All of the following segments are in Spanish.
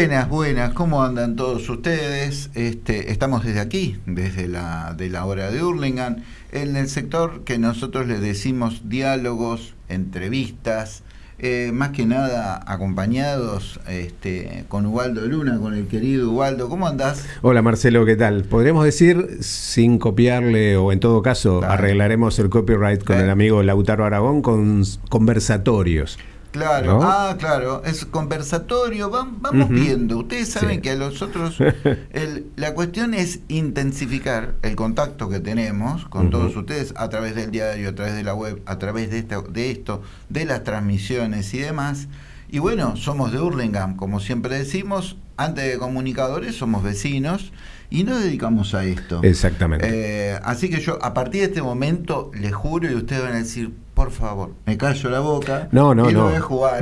Buenas, buenas, ¿cómo andan todos ustedes? Este, estamos desde aquí, desde la, de la hora de Hurlingham, en el sector que nosotros le decimos diálogos, entrevistas, eh, más que nada acompañados este, con Ubaldo Luna, con el querido Ubaldo. ¿Cómo andás? Hola Marcelo, ¿qué tal? Podríamos decir, sin copiarle, o en todo caso, arreglaremos el copyright con eh. el amigo Lautaro Aragón con conversatorios. Claro, ah, claro, es conversatorio, vamos, viendo. Ustedes saben que a nosotros la cuestión es intensificar el contacto que tenemos con todos ustedes a través del diario, a través de la web, a través de, esta, de esto, de las transmisiones y demás. Y bueno, somos de Hurlingham, como siempre decimos, antes de comunicadores somos vecinos y nos dedicamos a esto. Exactamente. Eh, así que yo, a partir de este momento, les juro y ustedes van a decir, por favor, me callo la boca no, no, no.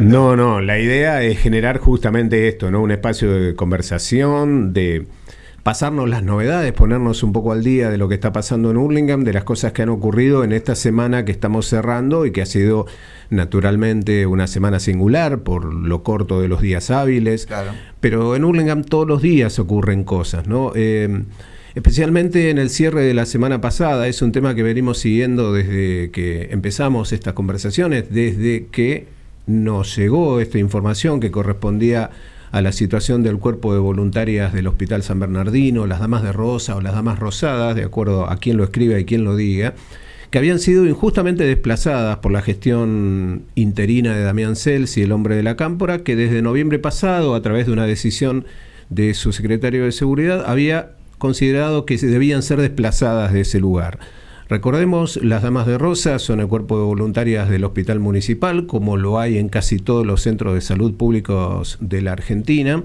No, no, la idea es generar justamente esto, ¿no? Un espacio de conversación, de pasarnos las novedades, ponernos un poco al día de lo que está pasando en Hurlingham, de las cosas que han ocurrido en esta semana que estamos cerrando y que ha sido naturalmente una semana singular por lo corto de los días hábiles. Claro. Pero en Hurlingham todos los días ocurren cosas, ¿no? Eh, especialmente en el cierre de la semana pasada. Es un tema que venimos siguiendo desde que empezamos estas conversaciones, desde que nos llegó esta información que correspondía a la situación del cuerpo de voluntarias del Hospital San Bernardino, las damas de rosa o las damas rosadas, de acuerdo a quien lo escriba y quien lo diga, que habían sido injustamente desplazadas por la gestión interina de Damián Celsi, el hombre de la cámpora, que desde noviembre pasado, a través de una decisión de su secretario de Seguridad, había considerado que debían ser desplazadas de ese lugar. Recordemos, las Damas de Rosa son el cuerpo de voluntarias del Hospital Municipal, como lo hay en casi todos los centros de salud públicos de la Argentina.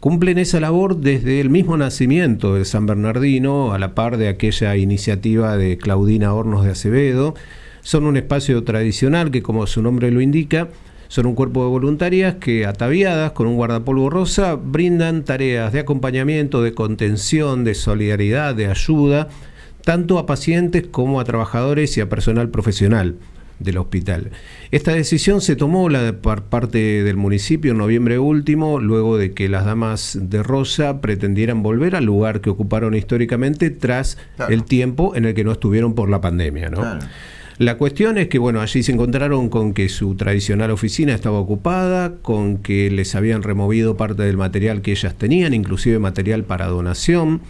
Cumplen esa labor desde el mismo nacimiento de San Bernardino, a la par de aquella iniciativa de Claudina Hornos de Acevedo. Son un espacio tradicional que, como su nombre lo indica, son un cuerpo de voluntarias que, ataviadas con un guardapolvo rosa, brindan tareas de acompañamiento, de contención, de solidaridad, de ayuda, tanto a pacientes como a trabajadores y a personal profesional del hospital. Esta decisión se tomó la, por parte del municipio en noviembre último, luego de que las damas de Rosa pretendieran volver al lugar que ocuparon históricamente tras el tiempo en el que no estuvieron por la pandemia. ¿no? La cuestión es que, bueno, allí se encontraron con que su tradicional oficina estaba ocupada, con que les habían removido parte del material que ellas tenían, inclusive material para donación.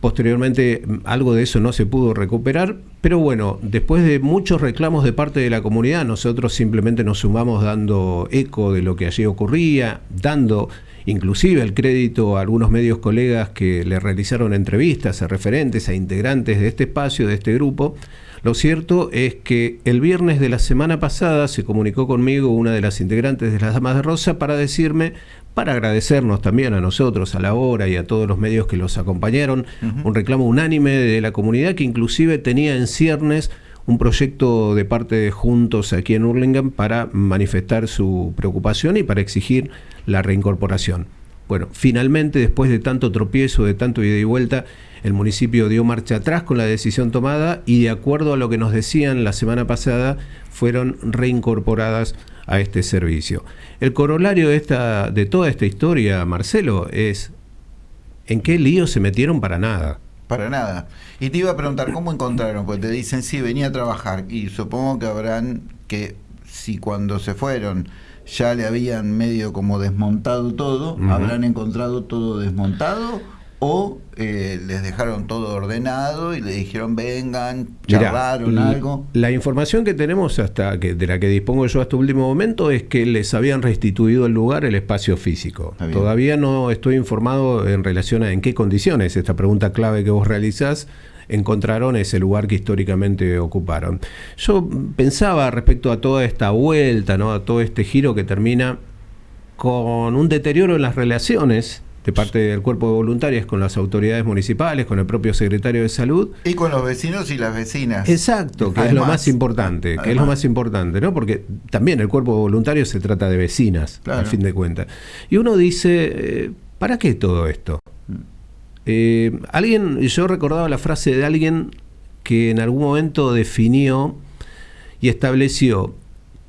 Posteriormente algo de eso no se pudo recuperar, pero bueno, después de muchos reclamos de parte de la comunidad, nosotros simplemente nos sumamos dando eco de lo que allí ocurría, dando inclusive el crédito a algunos medios colegas que le realizaron entrevistas a referentes, a integrantes de este espacio, de este grupo, lo cierto es que el viernes de la semana pasada se comunicó conmigo una de las integrantes de las Damas de Rosa para decirme, para agradecernos también a nosotros, a la hora y a todos los medios que los acompañaron, un reclamo unánime de la comunidad que inclusive tenía en ciernes un proyecto de parte de Juntos aquí en Hurlingham para manifestar su preocupación y para exigir la reincorporación. Bueno, finalmente, después de tanto tropiezo, de tanto ida y vuelta, el municipio dio marcha atrás con la decisión tomada y de acuerdo a lo que nos decían la semana pasada, fueron reincorporadas a este servicio. El corolario de, esta, de toda esta historia, Marcelo, es ¿en qué lío se metieron para nada? Para nada. Y te iba a preguntar, ¿cómo encontraron? Pues te dicen, sí, venía a trabajar. Y supongo que habrán que, si cuando se fueron ya le habían medio como desmontado todo, habrán encontrado todo desmontado o eh, les dejaron todo ordenado y le dijeron vengan, charlaron algo. La información que tenemos hasta que de la que dispongo yo hasta último momento es que les habían restituido el lugar, el espacio físico. Todavía no estoy informado en relación a en qué condiciones, esta pregunta clave que vos realizás, encontraron ese lugar que históricamente ocuparon. Yo pensaba respecto a toda esta vuelta, ¿no? a todo este giro que termina con un deterioro en las relaciones de parte del cuerpo de voluntarias con las autoridades municipales, con el propio secretario de salud. Y con los vecinos y las vecinas. Exacto, que es lo más importante, que es lo más importante, ¿no? Porque también el cuerpo de voluntarios se trata de vecinas, al fin de cuentas. Y uno dice, eh, ¿para qué todo esto? Mm. Eh, alguien, yo recordaba la frase de alguien que en algún momento definió y estableció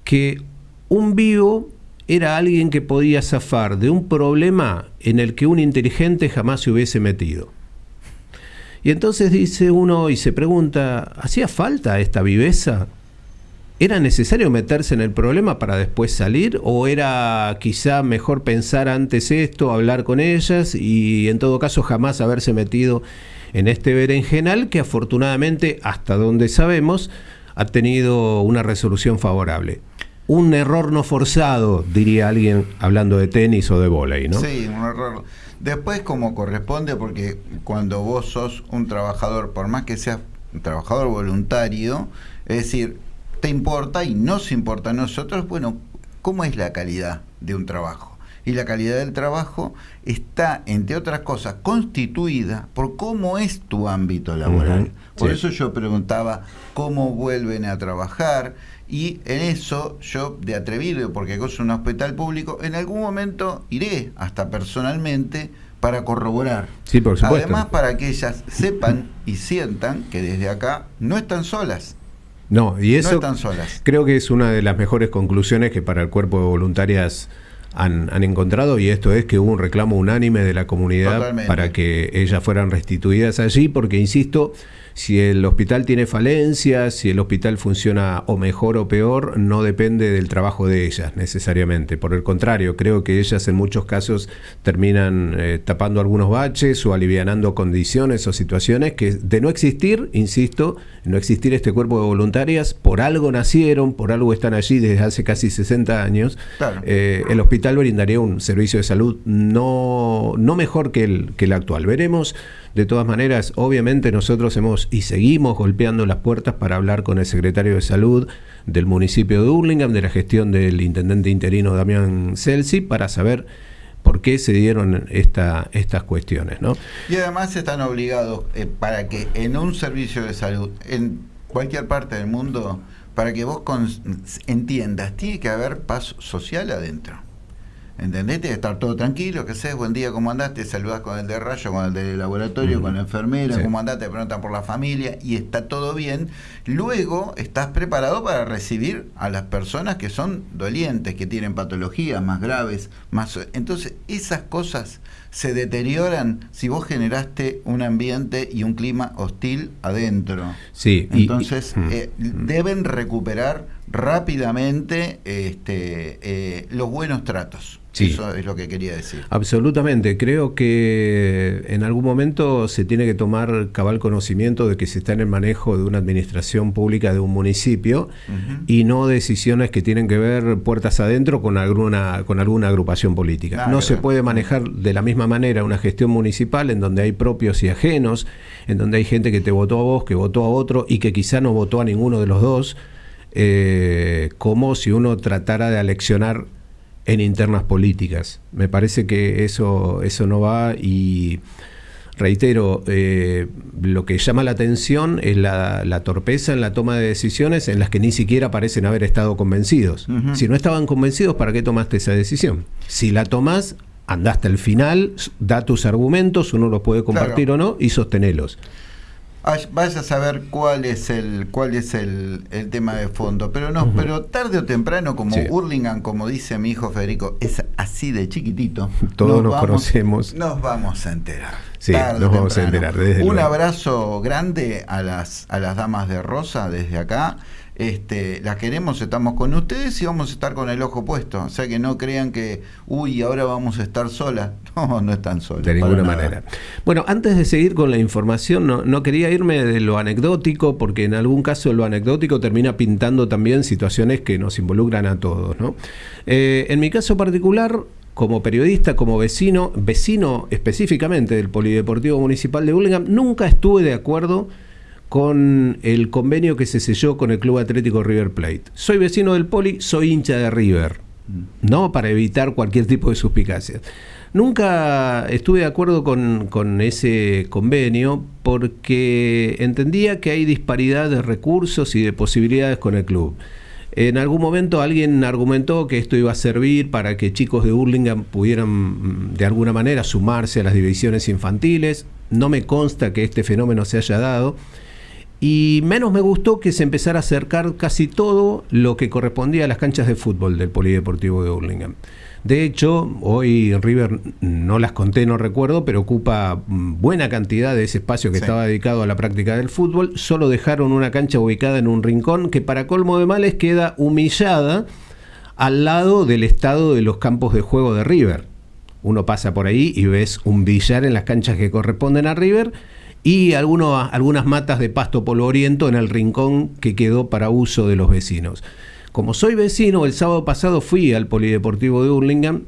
que un vivo era alguien que podía zafar de un problema en el que un inteligente jamás se hubiese metido. Y entonces dice uno y se pregunta, ¿hacía falta esta viveza? ¿Era necesario meterse en el problema para después salir? ¿O era quizá mejor pensar antes esto, hablar con ellas y en todo caso jamás haberse metido en este berenjenal que afortunadamente, hasta donde sabemos, ha tenido una resolución favorable? Un error no forzado, diría alguien hablando de tenis o de volei, ¿no? Sí, un error Después, como corresponde, porque cuando vos sos un trabajador, por más que seas un trabajador voluntario, es decir, te importa y nos importa a nosotros, bueno, ¿cómo es la calidad de un trabajo? Y la calidad del trabajo está, entre otras cosas, constituida por cómo es tu ámbito laboral. por eso yo preguntaba cómo vuelven a trabajar, y en eso yo, de atrevido, porque es un hospital público, en algún momento iré hasta personalmente para corroborar. Sí, por supuesto. Además, para que ellas sepan y sientan que desde acá no están solas. No, y eso están solas. creo que es una de las mejores conclusiones que para el cuerpo de voluntarias han, han, encontrado y esto es que hubo un reclamo unánime de la comunidad para que ellas fueran restituidas allí, porque, insisto, si el hospital tiene falencias, si el hospital funciona o mejor o peor, no depende del trabajo de ellas necesariamente. Por el contrario, creo que ellas en muchos casos terminan eh, tapando algunos baches o alivianando condiciones o situaciones que de no existir, insisto, no existir este cuerpo de voluntarias, por algo nacieron, por algo están allí desde hace casi 60 años, eh, el hospital brindaría un servicio de salud no, no mejor que el, que el actual. Veremos de todas maneras, obviamente nosotros hemos y seguimos golpeando las puertas para hablar con el secretario de Salud del municipio de Hurlingham, de la gestión del intendente interino Damián Celsi, para saber por qué se dieron esta, estas cuestiones. ¿no? Y además están obligados eh, para que en un servicio de salud, en cualquier parte del mundo, para que vos entiendas, tiene que haber paz social adentro. ¿Entendés? estar todo tranquilo, que sé, buen día, ¿cómo andaste? Saludas con el de rayo, con el de laboratorio, con la enfermera, ¿cómo andaste? Te preguntan por la familia y está todo bien. Luego estás preparado para recibir a las personas que son dolientes, que tienen patologías más graves, más. Entonces, esas cosas se deterioran si vos generaste un ambiente y un clima hostil adentro. Sí. Entonces, eh, deben recuperar rápidamente este, eh, los buenos tratos. Eso es lo que quería decir. Absolutamente. Creo que en algún momento se tiene que tomar cabal conocimiento de que se está en el manejo de una administración pública de un municipio y no decisiones que tienen que ver puertas adentro con alguna, con alguna agrupación política. no se puede manejar de la misma manera una gestión municipal en donde hay propios y ajenos, en donde hay gente que te votó a vos, que votó a otro y que quizá no votó a ninguno de los dos. Eh, como si uno tratara de aleccionar en internas políticas. Me parece que eso, eso no va y reitero, eh, lo que llama la atención es la, torpeza en la toma de decisiones en las que ni siquiera parecen haber estado convencidos. Si no estaban convencidos, ¿para qué tomaste esa decisión? Si la tomás, andaste al final, da tus argumentos, uno los puede compartir o no y sostenelos vaya a saber cuál es el cuál es el, tema de fondo pero no pero tarde o temprano como Hurlingham como dice mi hijo Federico es así de chiquitito todos nos, conocemos. nos vamos a enterar. Sí nos vamos a enterar un abrazo grande a las a las damas de rosa desde acá este, las queremos, estamos con ustedes y vamos a estar con el ojo puesto. O sea que no crean que, uy, ahora vamos a estar solas. No, no están solas. De ninguna manera. Bueno, antes de seguir con la información, no, quería irme de lo anecdótico, porque en algún caso lo anecdótico termina pintando también situaciones que nos involucran a todos. ¿no? Eh, en mi caso particular, como periodista, como vecino, vecino específicamente del Polideportivo Municipal de Burlingame, nunca estuve de acuerdo con el convenio que se selló con el Club Atlético River Plate. Soy vecino del Poli, soy hincha de River, ¿no? Para evitar cualquier tipo de suspicacia. Nunca estuve de acuerdo con, con, ese convenio porque entendía que hay disparidad de recursos y de posibilidades con el club. En algún momento alguien argumentó que esto iba a servir para que chicos de Burlingame pudieran mm, de alguna manera sumarse a las divisiones infantiles. No me consta que este fenómeno se haya dado Y menos me gustó que se empezara a acercar casi todo lo que correspondía a las canchas de fútbol del Polideportivo de Hurlingham. De hecho, hoy River, no las conté, no recuerdo, pero ocupa buena cantidad de ese espacio que estaba dedicado a la práctica del fútbol. Solo dejaron una cancha ubicada en un rincón que para colmo de males queda humillada al lado del estado de los campos de juego de River. Uno pasa por ahí y ves un billar en las canchas que corresponden a River y algunas matas de pasto polvoriento en el rincón que quedó para uso de los vecinos. Como soy vecino, el sábado pasado fui al Polideportivo de Hurlingham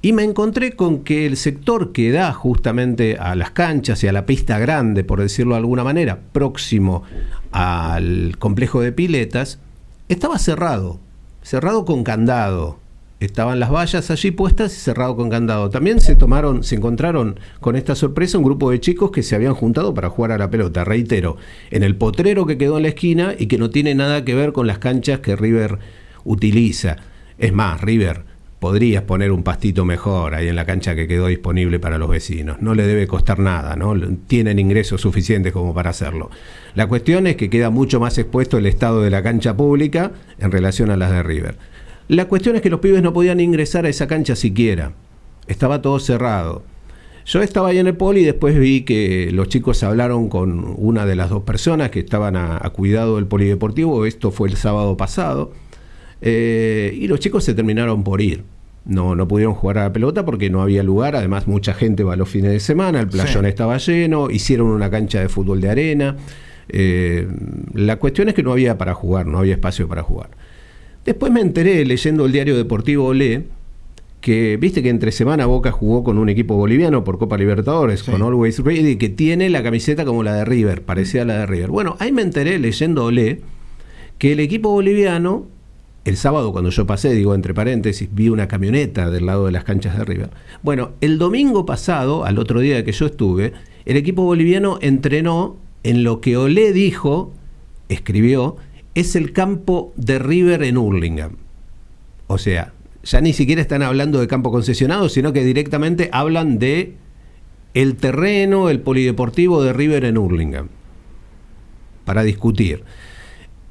y me encontré con que el sector que da justamente a las canchas y a la pista grande, por decirlo de alguna manera, próximo al complejo de piletas, estaba cerrado, cerrado con candado estaban las vallas allí puestas y cerrado con candado. También se tomaron, se encontraron con esta sorpresa un grupo de chicos que se habían juntado para jugar a la pelota, reitero, en el potrero que quedó en la esquina y que no tiene nada que ver con las canchas que River utiliza. Es más, River, podrías poner un pastito mejor ahí en la cancha que quedó disponible para los vecinos. No le debe costar nada, ¿no? Tienen ingresos suficientes como para hacerlo. La cuestión es que queda mucho más expuesto el estado de la cancha pública en relación a las de River. La cuestión es que los pibes no podían ingresar a esa cancha siquiera. Estaba todo cerrado. Yo estaba ahí en el poli y después vi que los chicos hablaron con una de las dos personas que estaban a, cuidado del polideportivo. Esto fue el sábado pasado. Eh, y los chicos se terminaron por ir. No, no pudieron jugar a la pelota porque no había lugar. Además, mucha gente va los fines de semana. El playón estaba lleno. Hicieron una cancha de fútbol de arena. Eh, la cuestión es que no había para jugar, no había espacio para jugar. Después me enteré leyendo el diario deportivo Olé que viste que entre semana Boca jugó con un equipo boliviano por Copa Libertadores, con Always Ready, que tiene la camiseta como la de River, parecía la de River. Bueno, ahí me enteré leyendo Olé que el equipo boliviano, el sábado cuando yo pasé, digo entre paréntesis, vi una camioneta del lado de las canchas de River. Bueno, el domingo pasado, al otro día que yo estuve, el equipo boliviano entrenó en lo que Olé dijo, escribió, es el campo de River en Hurlingham. O sea, ya ni siquiera están hablando de campo concesionado, sino que directamente hablan de el terreno, el polideportivo de River en Hurlingham, para discutir.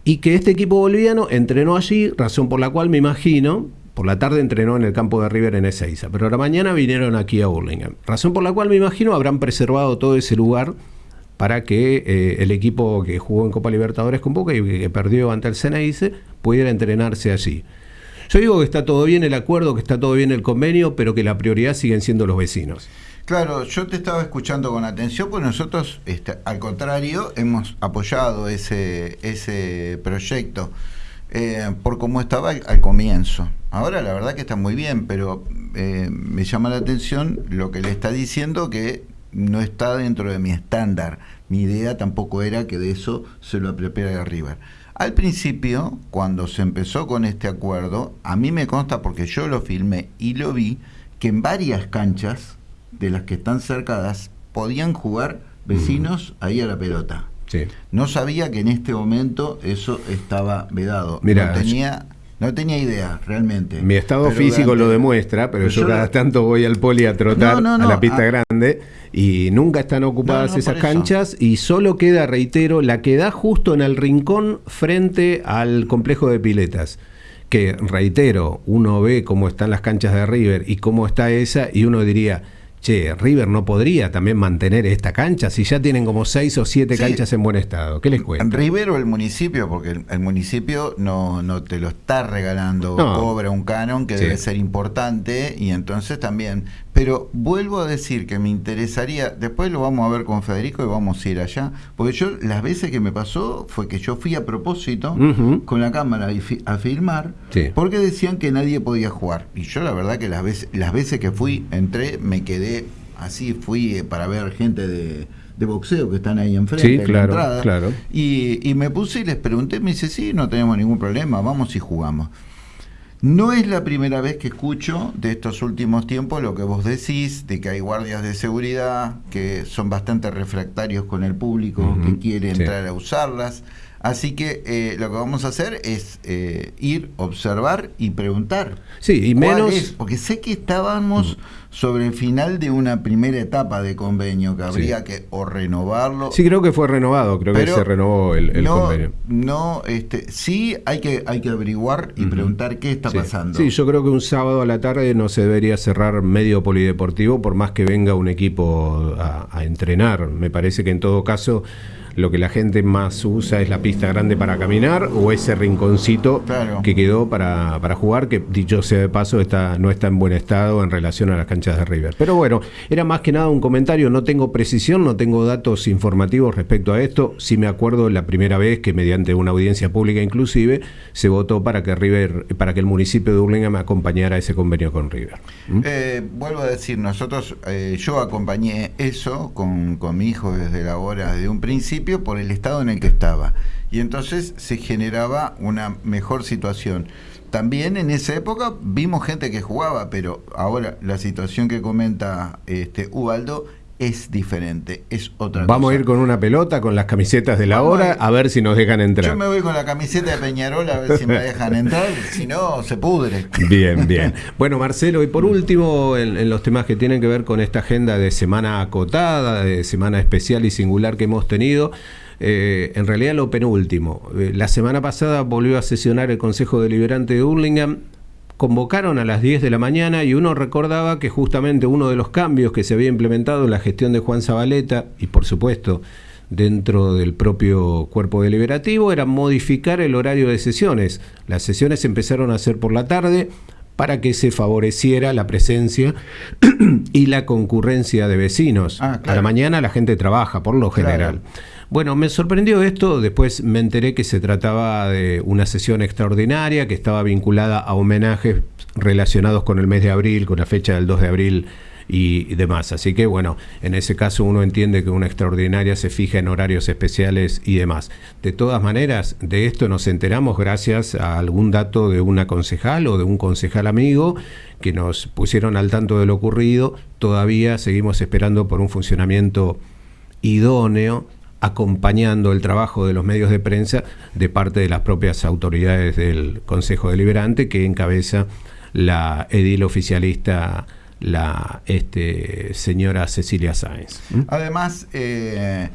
Y que este equipo boliviano entrenó allí, razón por la cual me imagino, por la tarde entrenó en el campo de River en Ezeiza, pero la mañana vinieron aquí a Hurlingham. Razón por la cual me imagino habrán preservado todo ese lugar para que eh, el equipo que jugó en Copa Libertadores con Boca y que perdió ante el Ceneice pudiera entrenarse allí. Yo digo que está todo bien el acuerdo, que está todo bien el convenio, pero que la prioridad siguen siendo los vecinos. Claro, yo te estaba escuchando con atención, pues nosotros, este, al contrario, hemos apoyado ese, ese proyecto eh, por cómo estaba al, comienzo. Ahora la verdad que está muy bien, pero eh, me llama la atención lo que le está diciendo que no está dentro de mi estándar. Mi idea tampoco era que de eso se lo apropiara River. Al principio, cuando se empezó con este acuerdo, a mí me consta porque yo lo filmé y lo vi, que en varias canchas de las que están cercadas podían jugar vecinos ahí a la pelota. No sabía que en este momento eso estaba vedado. Mira, no tenía no tenía idea, realmente. Mi estado físico lo demuestra, pero, yo, cada tanto voy al poli a trotar a la pista ah. grande y nunca están ocupadas esas canchas y solo queda, reitero, la que da justo en el rincón frente al complejo de piletas que reitero, uno ve cómo están las canchas de River y cómo está esa y uno diría, che, River no podría también mantener esta cancha si ya tienen como seis o siete canchas en buen estado. ¿Qué les cuento? River o el municipio, porque el, municipio no, no te lo está regalando, cobra un canon que debe ser importante y entonces también. Pero vuelvo a decir que me interesaría, después lo vamos a ver con Federico y vamos a ir allá, porque yo las veces que me pasó fue que yo fui a propósito con la cámara a filmar, porque decían que nadie podía jugar. Y yo la verdad que las veces, las veces que fui, entré, me quedé así fui eh, para ver gente de, boxeo que están ahí enfrente, claro, la claro. Y, me puse y les pregunté, me dice, sí, no tenemos ningún problema, vamos y jugamos. No es la primera vez que escucho de estos últimos tiempos lo que vos decís, de que hay guardias de seguridad que son bastante refractarios con el público, que quiere entrar a usarlas. Así que eh, lo que vamos a hacer es eh, ir, observar y preguntar. Sí, y menos. Porque sé que estábamos sobre el final de una primera etapa de convenio, que habría que o renovarlo. Sí, creo que fue renovado, creo que se renovó el, convenio. No, este, sí hay que, hay que averiguar y preguntar qué está pasando. Sí, yo creo que un sábado a la tarde no se debería cerrar medio polideportivo por más que venga un equipo a entrenar. Me parece que en todo caso lo que la gente más usa es la pista grande para caminar o ese rinconcito que quedó para, jugar, que dicho sea de paso está, no está en buen estado en relación a las canchas de River. Pero bueno, era más que nada un comentario, no tengo precisión, no tengo datos informativos respecto a esto. Sí me acuerdo la primera vez que mediante una audiencia pública inclusive se votó para que River, para que el municipio de Urlinga me acompañara a ese convenio con River. ¿Mm? Eh, vuelvo a decir, nosotros, eh, yo acompañé eso con, con mi hijo desde la hora de un principio por el estado en el que estaba. Y entonces se generaba una mejor situación. También en esa época vimos gente que jugaba, pero ahora la situación que comenta este Ubaldo es diferente, es otra Vamos a ir con una pelota, con las camisetas de la hora, a, ver si nos dejan entrar. Yo me voy con la camiseta de Peñarol a ver si me dejan entrar, si no, se pudre. Bien, bien. Bueno, Marcelo, y por último, en, los temas que tienen que ver con esta agenda de semana acotada, de semana especial y singular que hemos tenido, eh, en realidad lo penúltimo. Eh, la semana pasada volvió a sesionar el Consejo Deliberante de Hurlingham convocaron a las 10 de la mañana y uno recordaba que justamente uno de los cambios que se había implementado en la gestión de Juan Zabaleta y por supuesto dentro del propio cuerpo deliberativo era modificar el horario de sesiones. Las sesiones empezaron a ser por la tarde para que se favoreciera la presencia y la concurrencia de vecinos. Ah, a la mañana la gente trabaja, por lo general. Bueno, me sorprendió esto, después me enteré que se trataba de una sesión extraordinaria que estaba vinculada a homenajes relacionados con el mes de abril, con la fecha del 2 de abril y demás. Así que bueno, en ese caso uno entiende que una extraordinaria se fija en horarios especiales y demás. De todas maneras, de esto nos enteramos gracias a algún dato de una concejal o de un concejal amigo que nos pusieron al tanto de lo ocurrido. Todavía seguimos esperando por un funcionamiento idóneo acompañando el trabajo de los medios de prensa de parte de las propias autoridades del Consejo Deliberante que encabeza la edil oficialista la este, señora Cecilia Sáenz. ¿Mm? Además, eh,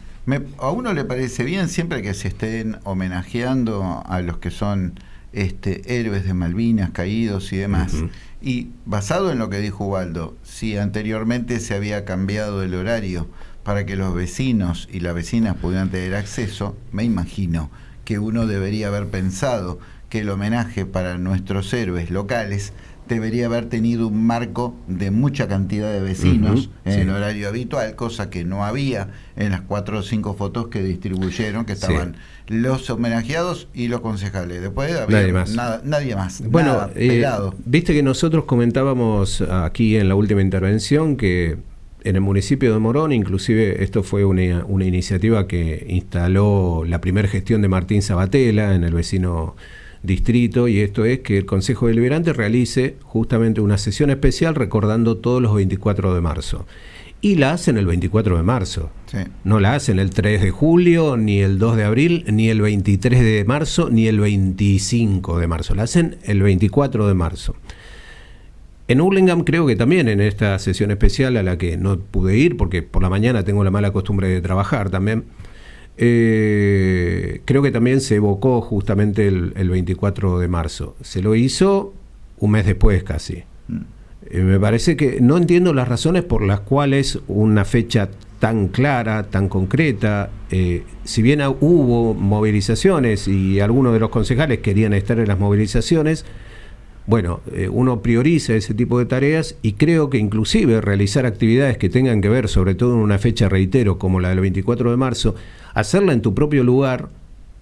a uno le parece bien siempre que se estén homenajeando a los que son este, héroes de Malvinas, caídos y demás. Y basado en lo que dijo Ubaldo, si anteriormente se había cambiado el horario para que los vecinos y las vecinas pudieran tener acceso, me imagino que uno debería haber pensado que el homenaje para nuestros héroes locales debería haber tenido un marco de mucha cantidad de vecinos en el horario habitual, cosa que no había en las cuatro o cinco fotos que distribuyeron, que estaban los homenajeados y los concejales. Después había nadie más. Nada, nadie más. Bueno, eh, viste que nosotros comentábamos aquí en la última intervención que en el municipio de Morón, inclusive esto fue una, iniciativa que instaló la primera gestión de Martín Sabatella en el vecino distrito, y esto es que el Consejo Deliberante realice justamente una sesión especial recordando todos los 24 de marzo. Y la hacen el 24 de marzo. No la hacen el 3 de julio, ni el 2 de abril, ni el 23 de marzo, ni el 25 de marzo. La hacen el 24 de marzo. En Hurlingham creo que también en esta sesión especial a la que no pude ir porque por la mañana tengo la mala costumbre de trabajar también, eh, creo que también se evocó justamente el, 24 de marzo. Se lo hizo un mes después casi. Mm. Eh, me parece que no entiendo las razones por las cuales una fecha tan clara, tan concreta, eh, si bien hubo movilizaciones y algunos de los concejales querían estar en las movilizaciones, bueno, eh, uno prioriza ese tipo de tareas y creo que inclusive realizar actividades que tengan que ver, sobre todo en una fecha, reitero, como la del 24 de marzo, hacerla en tu propio lugar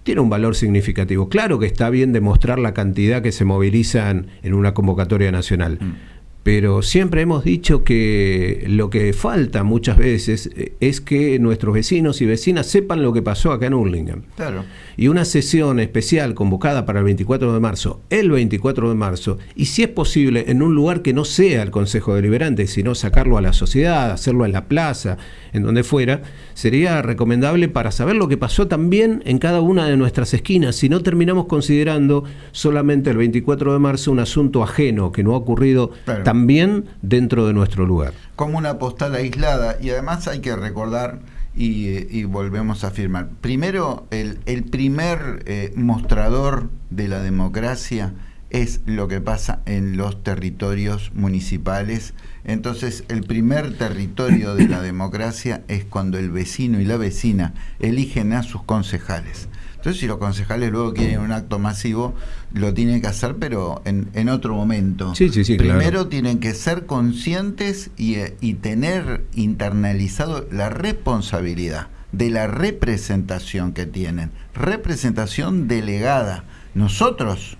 tiene un valor significativo. Claro que está bien demostrar la cantidad que se movilizan en una convocatoria nacional. Mm pero siempre hemos dicho que lo que falta muchas veces eh, es que nuestros vecinos y vecinas sepan lo que pasó acá en Hurlingham. Claro. Y una sesión especial convocada para el 24 de marzo, el 24 de marzo, y si es posible en un lugar que no sea el Consejo Deliberante, sino sacarlo a la sociedad, hacerlo en la plaza, en donde fuera, sería recomendable para saber lo que pasó también en cada una de nuestras esquinas, si no terminamos considerando solamente el 24 de marzo un asunto ajeno que no ha ocurrido también también dentro de nuestro lugar. Como una postal aislada, y además hay que recordar, y, volvemos a afirmar, primero, el, primer eh, mostrador de la democracia es lo que pasa en los territorios municipales. Entonces, el primer territorio de la democracia es cuando el vecino y la vecina eligen a sus concejales. Entonces, si los concejales luego quieren un acto masivo, lo tienen que hacer, pero en, otro momento. Sí, sí, sí, Primero tienen que ser conscientes y, y tener internalizado la responsabilidad de la representación que tienen. Representación delegada. Nosotros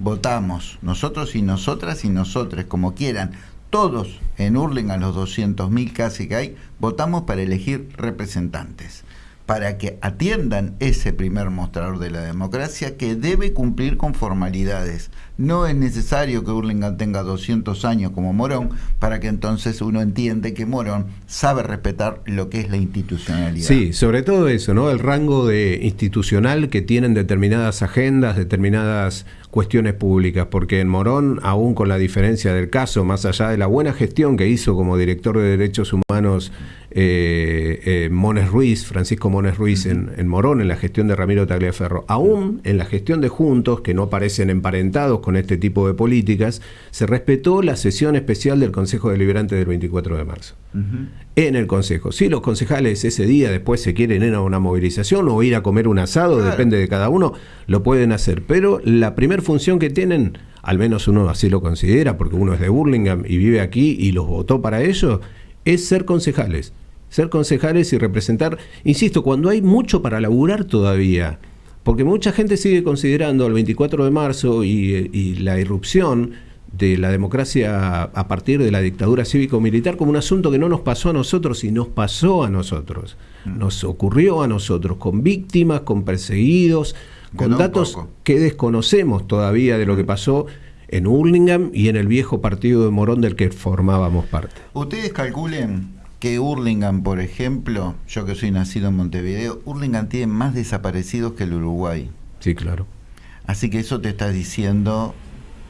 votamos, nosotros y nosotras y nosotros, como quieran, todos en Hurlingham, los 200.000 casi que hay, votamos para elegir representantes, para que atiendan ese primer mostrador de la democracia que debe cumplir con formalidades, no es necesario que Hurlingham tenga 200 años como Morón para que entonces uno entiende que Morón sabe respetar lo que es la institucionalidad. Sí, sobre todo eso, ¿no? El rango de institucional que tienen determinadas agendas, determinadas cuestiones públicas, porque en Morón, aún con la diferencia del caso, más allá de la buena gestión que hizo como director de Derechos Humanos eh, eh, Mones Ruiz, Francisco Mones Ruiz en, en, Morón, en la gestión de Ramiro Tagliaferro, aún en la gestión de Juntos, que no parecen emparentados con este tipo de políticas, se respetó la sesión especial del Consejo Deliberante del 24 de marzo. En el Consejo. Si los concejales ese día después se quieren ir a una movilización o ir a comer un asado, depende de cada uno, lo pueden hacer. Pero la primera función que tienen, al menos uno así lo considera, porque uno es de Burlingame y vive aquí y los votó para ello, es ser concejales. Ser concejales y representar, insisto, cuando hay mucho para laburar todavía porque mucha gente sigue considerando el 24 de marzo y, la irrupción de la democracia a partir de la dictadura cívico-militar como un asunto que no nos pasó a nosotros y nos pasó a nosotros. Mm. Nos ocurrió a nosotros, con víctimas, con perseguidos, con datos que desconocemos todavía de lo que pasó en Hurlingham y en el viejo partido de Morón del que formábamos parte. Ustedes calculen que Hurlingham, por ejemplo, yo que soy nacido en Montevideo, Hurlingham tiene más desaparecidos que el Uruguay. Sí, claro. Así que eso te está diciendo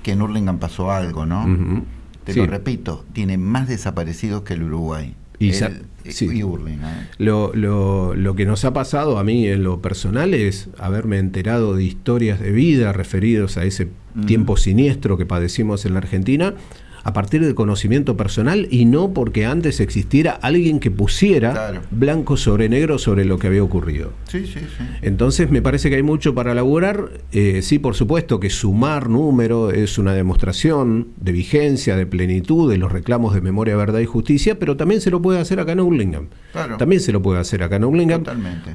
que en Hurlingham pasó algo, ¿no? Te lo repito, tiene más desaparecidos que el Uruguay. Y, lo, lo, lo, que nos ha pasado a mí en lo personal es haberme enterado de historias de vida referidos a ese tiempo siniestro que padecimos en la Argentina a partir del conocimiento personal y no porque antes existiera alguien que pusiera blanco sobre negro sobre lo que había ocurrido. Sí, sí, sí. Entonces me parece que hay mucho para laburar. Eh, sí, por supuesto que sumar número es una demostración de vigencia, de plenitud de los reclamos de memoria, verdad y justicia, pero también se lo puede hacer acá en Urlingam. También se lo puede hacer acá en Urlingam.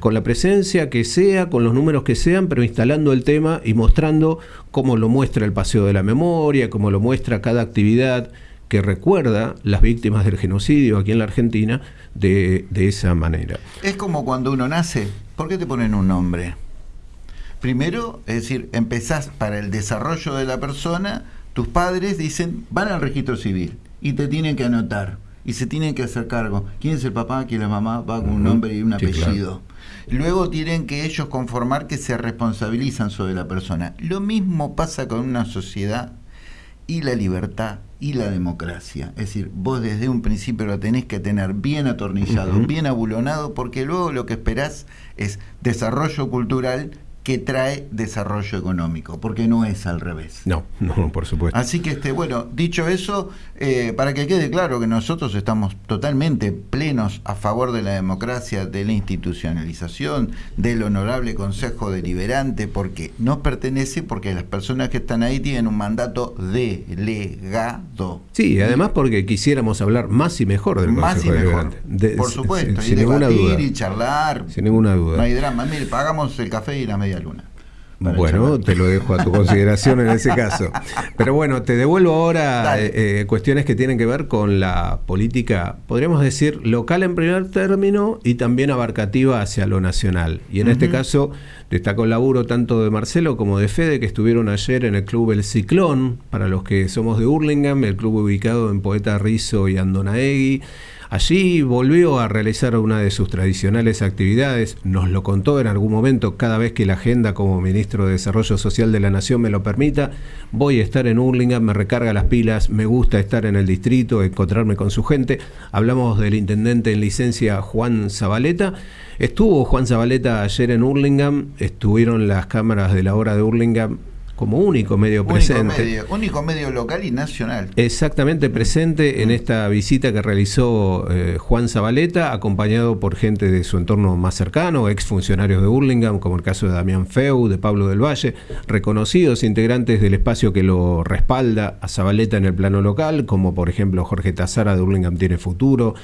Con la presencia que sea, con los números que sean, pero instalando el tema y mostrando cómo lo muestra el Paseo de la Memoria, cómo lo muestra cada actividad que recuerda las víctimas del genocidio aquí en la Argentina de, esa manera. Es como cuando uno nace, ¿por qué te ponen un nombre? Primero, es decir, empezás para el desarrollo de la persona, tus padres dicen, van al registro civil y te tienen que anotar y se tienen que hacer cargo. ¿Quién es el papá? ¿Quién es la mamá? Va con un nombre y un apellido. Luego tienen que ellos conformar que se responsabilizan sobre la persona. Lo mismo pasa con una sociedad y la libertad y la democracia. Es decir, vos desde un principio lo tenés que tener bien atornillado, bien abulonado, porque luego lo que esperás es desarrollo cultural que trae desarrollo económico, porque no es al revés. No, no, por supuesto. Así que, este, bueno, dicho eso, eh, para que quede claro que nosotros estamos totalmente plenos a favor de la democracia, de la institucionalización, del honorable Consejo Deliberante, porque nos pertenece, porque las personas que están ahí tienen un mandato delegado. Sí, además porque quisiéramos hablar más y mejor del Consejo Deliberante. por supuesto, y debatir y charlar. Sin ninguna duda. No hay drama. Mire, pagamos el café y la media luna. Bueno, te lo dejo a tu consideración en ese caso. Pero bueno, te devuelvo ahora eh, eh, cuestiones que tienen que ver con la política, podríamos decir, local en primer término y también abarcativa hacia lo nacional. Y en este caso destaco el laburo tanto de Marcelo como de Fede, que estuvieron ayer en el club El Ciclón, para los que somos de Hurlingham, el club ubicado en Poeta Rizo y Andonaegui Allí volvió a realizar una de sus tradicionales actividades, nos lo contó en algún momento, cada vez que la agenda como ministro de Desarrollo Social de la Nación me lo permita, voy a estar en Hurlingham, me recarga las pilas, me gusta estar en el distrito, encontrarme con su gente. Hablamos del intendente en licencia Juan Zabaleta. Estuvo Juan Zabaleta ayer en Hurlingham, estuvieron las cámaras de la hora de Hurlingham como único medio presente. único medio local y nacional. Exactamente presente en mm. esta visita que realizó eh, Juan Zabaleta, acompañado por gente de su entorno más cercano, exfuncionarios de Burlingame, como el caso de Damián Feu, de Pablo del Valle, reconocidos integrantes del espacio que lo respalda a Zabaleta en el plano local, como por ejemplo Jorge Tazara de Burlingame Tiene Futuro.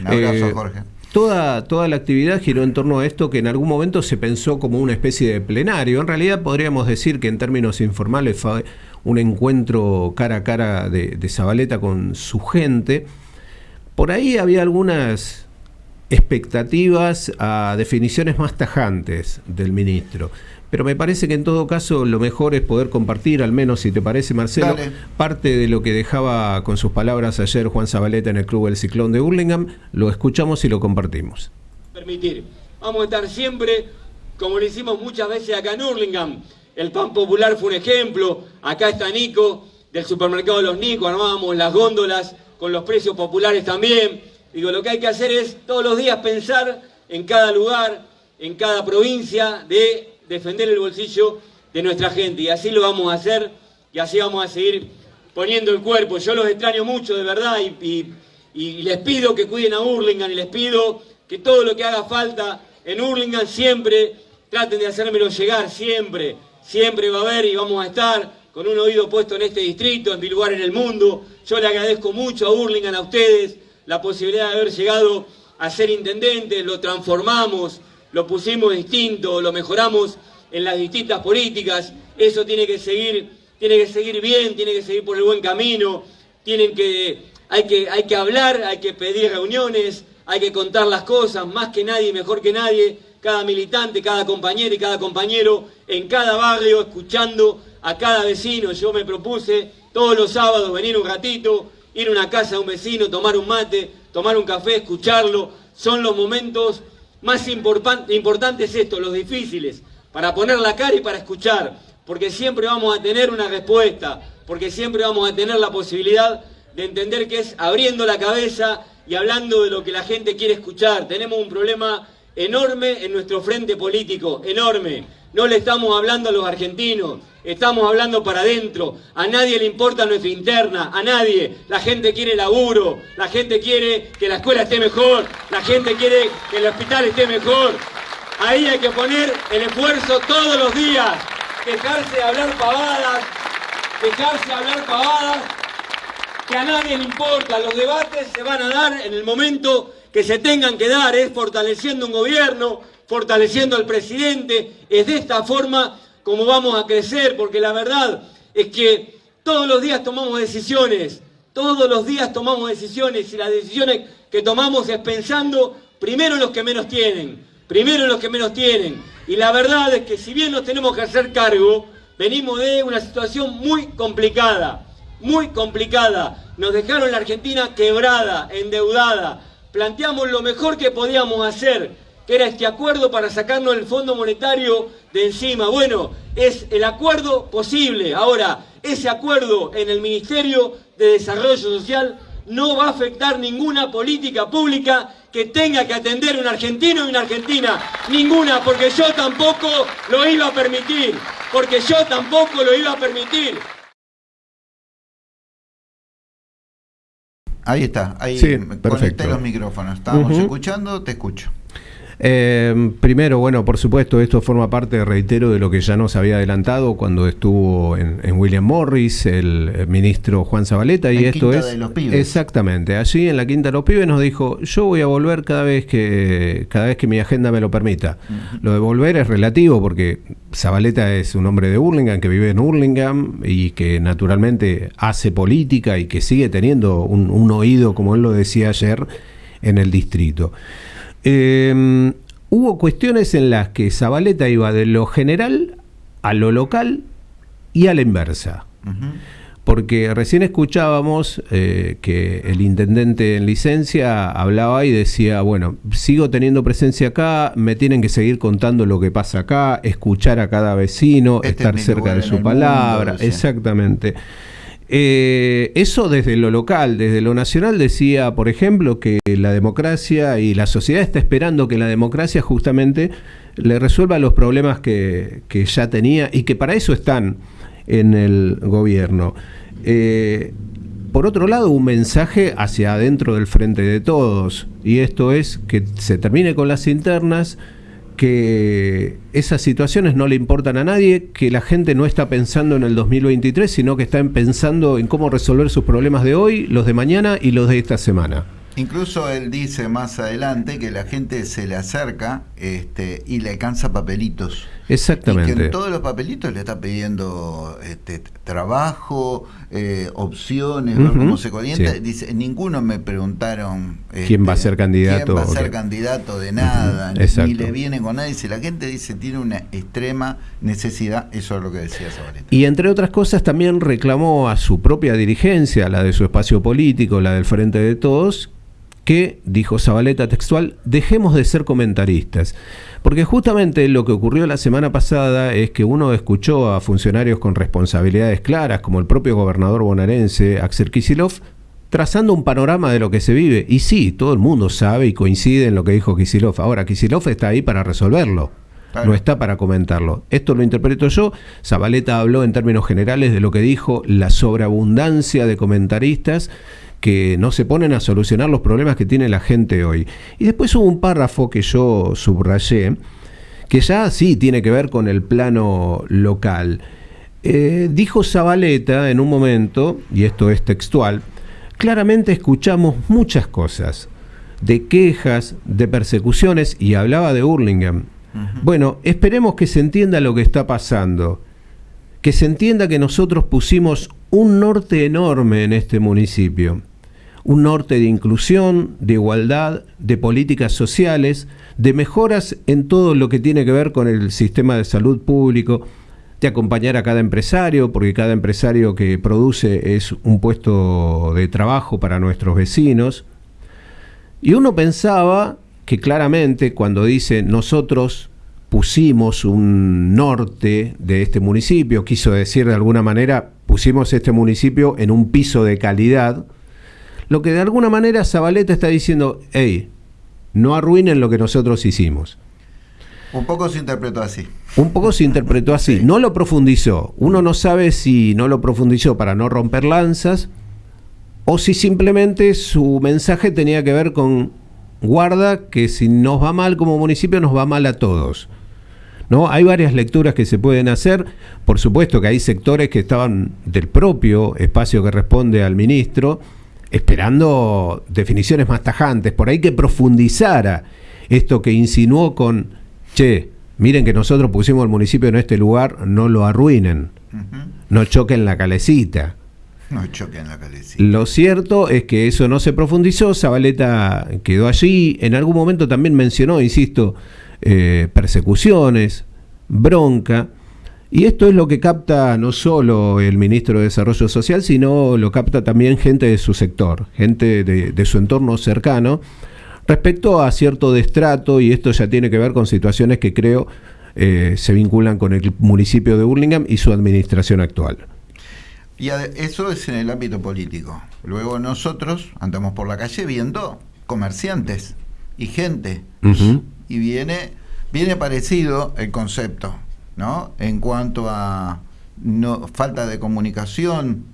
Un abrazo, eh, Jorge. Toda, toda la actividad giró en torno a esto que en algún momento se pensó como una especie de plenario. En realidad podríamos decir que en términos informales fue un encuentro cara a cara de, de Zabaleta con su gente. Por ahí había algunas expectativas a definiciones más tajantes del ministro pero me parece que en todo caso lo mejor es poder compartir, al menos si te parece, Marcelo, parte de lo que dejaba con sus palabras ayer Juan Zabaleta en el Club El Ciclón de Hurlingham. Lo escuchamos y lo compartimos. Permitir. Vamos a estar siempre, como lo hicimos muchas veces acá en Hurlingham. El pan popular fue un ejemplo. Acá está Nico, del supermercado de los Nico, armábamos las góndolas con los precios populares también. Digo, lo que hay que hacer es todos los días pensar en cada lugar, en cada provincia, de defender el bolsillo de nuestra gente. Y así lo vamos a hacer y así vamos a seguir poniendo el cuerpo. Yo los extraño mucho, de verdad, y, les pido que cuiden a Hurlingham y les pido que todo lo que haga falta en Hurlingham siempre traten de hacérmelo llegar, siempre. Siempre va a haber y vamos a estar con un oído puesto en este distrito, en mi lugar en el mundo. Yo le agradezco mucho a Hurlingham, a ustedes, la posibilidad de haber llegado a ser intendente, lo transformamos, lo pusimos distinto, lo mejoramos en las distintas políticas, eso tiene que seguir, tiene que seguir bien, tiene que seguir por el buen camino, tienen que, hay, que, hay que hablar, hay que pedir reuniones, hay que contar las cosas, más que nadie, mejor que nadie, cada militante, cada compañero y cada compañero, en cada barrio, escuchando a cada vecino. Yo me propuse todos los sábados venir un ratito, ir a una casa a un vecino, tomar un mate, tomar un café, escucharlo. Son los momentos más importante es esto, los difíciles, para poner la cara y para escuchar, porque siempre vamos a tener una respuesta, porque siempre vamos a tener la posibilidad de entender que es abriendo la cabeza y hablando de lo que la gente quiere escuchar. Tenemos un problema enorme en nuestro frente político, enorme. No le estamos hablando a los argentinos, estamos hablando para adentro. A nadie le importa nuestra interna, a nadie. La gente quiere laburo, la gente quiere que la escuela esté mejor, la gente quiere que el hospital esté mejor. Ahí hay que poner el esfuerzo todos los días. Dejarse de hablar pavadas, dejarse de hablar pavadas, que a nadie le importa. Los debates se van a dar en el momento que se tengan que dar, es fortaleciendo un gobierno, fortaleciendo al presidente. Es de esta forma como vamos a crecer, porque la verdad es que todos los días tomamos decisiones, todos los días tomamos decisiones y las decisiones que tomamos es pensando primero en los que menos tienen, primero en los que menos tienen. Y la verdad es que si bien nos tenemos que hacer cargo, venimos de una situación muy complicada, muy complicada. Nos dejaron la Argentina quebrada, endeudada. Planteamos lo mejor que podíamos hacer, que era este acuerdo para sacarnos el Fondo Monetario de encima. Bueno, es el acuerdo posible. Ahora, ese acuerdo en el Ministerio de Desarrollo Social no va a afectar ninguna política pública que tenga que atender un argentino y una argentina. Ninguna, porque yo tampoco lo iba a permitir. Porque yo tampoco lo iba a permitir. Ahí está, ahí sí, conecté los micrófonos. Estábamos escuchando, te escucho. Eh, primero, bueno, por supuesto, esto forma parte, reitero, de lo que ya nos había adelantado cuando estuvo en, William Morris el, ministro Juan Zabaleta y esto es de los pibes. exactamente allí en la Quinta de los Pibes nos dijo yo voy a volver cada vez que cada vez que mi agenda me lo permita. Lo de volver es relativo porque Zabaleta es un hombre de Hurlingham que vive en Hurlingham y que naturalmente hace política y que sigue teniendo un, un oído, como él lo decía ayer, en el distrito. Em, hubo cuestiones en las que Zabaleta iba de lo general a lo local y a la inversa. porque recién escuchábamos eh, que el intendente en licencia hablaba y decía, bueno, sigo teniendo presencia acá, me tienen que seguir contando lo que pasa acá, escuchar a cada vecino, este estar cerca de su palabra, exactamente. Eh, eso desde lo local, desde lo nacional decía, por ejemplo, que la democracia y la sociedad está esperando que la democracia justamente le resuelva los problemas que, que ya tenía y que para eso están en el gobierno. Eh, por otro lado, un mensaje hacia adentro del frente de todos, y esto es que se termine con las internas, que esas situaciones no le importan a nadie, que la gente no está pensando en el 2023, sino que está pensando en cómo resolver sus problemas de hoy, los de mañana y los de esta semana. Incluso él dice más adelante que la gente se le acerca este, y le alcanza papelitos. Exactamente. Y que en todos los papelitos le está pidiendo este, trabajo, eh, opciones, cómo se calienta. Dice, ninguno me preguntaron quién va a este, ser candidato. Quién va a ser candidato de nada, ni, le viene con nadie. Si la gente dice tiene una extrema necesidad, eso es lo que decía Zabaleta. Y entre otras cosas también reclamó a su propia dirigencia, la de su espacio político, la del Frente de Todos, que, dijo Zabaleta textual, dejemos de ser comentaristas. Porque justamente lo que ocurrió la semana pasada es que uno escuchó a funcionarios con responsabilidades claras, como el propio gobernador bonaerense, Axel Kisilov, trazando un panorama de lo que se vive. Y sí, todo el mundo sabe y coincide en lo que dijo Kisilov. Ahora, Kisilov está ahí para resolverlo. No está para comentarlo. Esto lo interpreto yo. Zabaleta habló en términos generales de lo que dijo la sobreabundancia de comentaristas que no se ponen a solucionar los problemas que tiene la gente hoy. Y después hubo un párrafo que yo subrayé, que ya sí tiene que ver con el plano local. Eh, dijo Zabaleta en un momento, y esto es textual, claramente escuchamos muchas cosas, de quejas, de persecuciones, y hablaba de Hurlingham. Bueno, esperemos que se entienda lo que está pasando, que se entienda que nosotros pusimos un norte enorme en este municipio un norte de inclusión, de igualdad, de políticas sociales, de mejoras en todo lo que tiene que ver con el sistema de salud público, de acompañar a cada empresario, porque cada empresario que produce es un puesto de trabajo para nuestros vecinos. Y uno pensaba que claramente cuando dice nosotros pusimos un norte de este municipio, quiso decir de alguna manera, pusimos este municipio en un piso de calidad, lo que de alguna manera Zabaleta está diciendo, hey, no arruinen lo que nosotros hicimos. Un poco se interpretó así. Un poco se interpretó así. No lo profundizó. Uno no sabe si no lo profundizó para no romper lanzas o si simplemente su mensaje tenía que ver con guarda que si nos va mal como municipio nos va mal a todos. ¿No? Hay varias lecturas que se pueden hacer. Por supuesto que hay sectores que estaban del propio espacio que responde al ministro esperando definiciones más tajantes, por ahí que profundizara esto que insinuó con, che, miren que nosotros pusimos el municipio en este lugar, no lo arruinen, no choquen la calecita. No choquen la calecita. Lo cierto es que eso no se profundizó, Zabaleta quedó allí, en algún momento también mencionó, insisto, eh, persecuciones, bronca, y esto es lo que capta no solo el ministro de Desarrollo Social, sino lo capta también gente de su sector, gente de, su entorno cercano, respecto a cierto destrato, y esto ya tiene que ver con situaciones que creo eh, se vinculan con el municipio de Burlingame y su administración actual. Y eso es en el ámbito político. Luego nosotros andamos por la calle viendo comerciantes y gente. Y viene, viene parecido el concepto. ¿No? En cuanto a no, falta de comunicación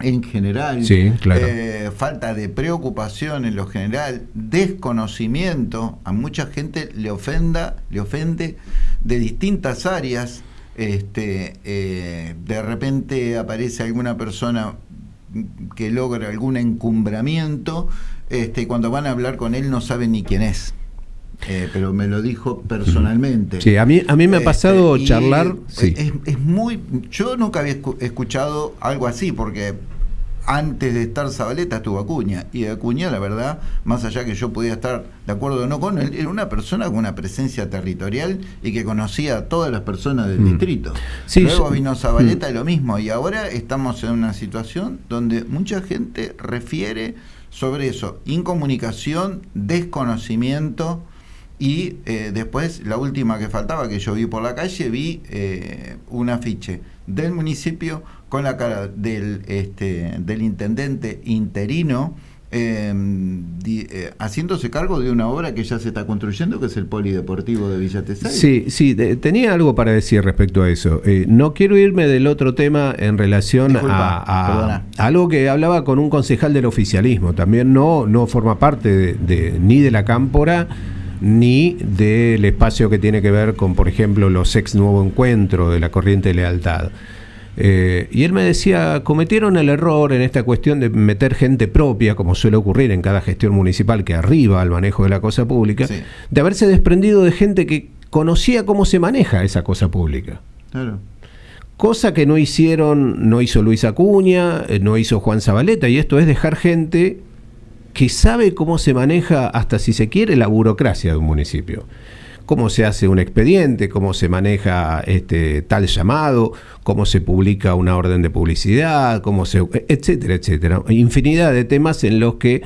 en general, eh, falta de preocupación en lo general, desconocimiento, a mucha gente le ofenda, le ofende de distintas áreas. Este, eh, de repente aparece alguna persona que logra algún encumbramiento, este, y cuando van a hablar con él no saben ni quién es. Eh, pero me lo dijo personalmente. Sí, a mí, a mí me ha este, pasado charlar. Es, muy. Yo nunca había escuchado algo así, porque antes de estar Zabaleta estuvo Acuña. Y Acuña, la verdad, más allá que yo podía estar de acuerdo o no con él, era una persona con una presencia territorial y que conocía a todas las personas del mm. distrito. Luego vino Zabaleta y mm. lo mismo. Y ahora estamos en una situación donde mucha gente refiere sobre eso, incomunicación, desconocimiento y eh, después la última que faltaba que yo vi por la calle, vi eh, un afiche del municipio con la cara del, este, del intendente interino em, eh, haciéndose cargo de una obra que ya se está construyendo, que es el Polideportivo de Villa Tesay. Sí, sí, tenía algo para decir respecto a eso. Eh, no quiero irme del otro tema en relación a, algo que hablaba con un concejal del oficialismo. También no, no forma parte de, ni de la cámpora ni del espacio que tiene que ver con, por ejemplo, los ex nuevo encuentro de la corriente de lealtad. Eh, y él me decía, cometieron el error en esta cuestión de meter gente propia, como suele ocurrir en cada gestión municipal que arriba al manejo de la cosa pública, de haberse desprendido de gente que conocía cómo se maneja esa cosa pública. Cosa que no hicieron, no hizo Luis Acuña, eh, no hizo Juan Zabaleta, y esto es dejar gente que sabe cómo se maneja, hasta si se quiere, la burocracia de un municipio cómo se hace un expediente, cómo se maneja este tal llamado, cómo se publica una orden de publicidad, cómo se etcétera, etcétera. Infinidad de temas en los que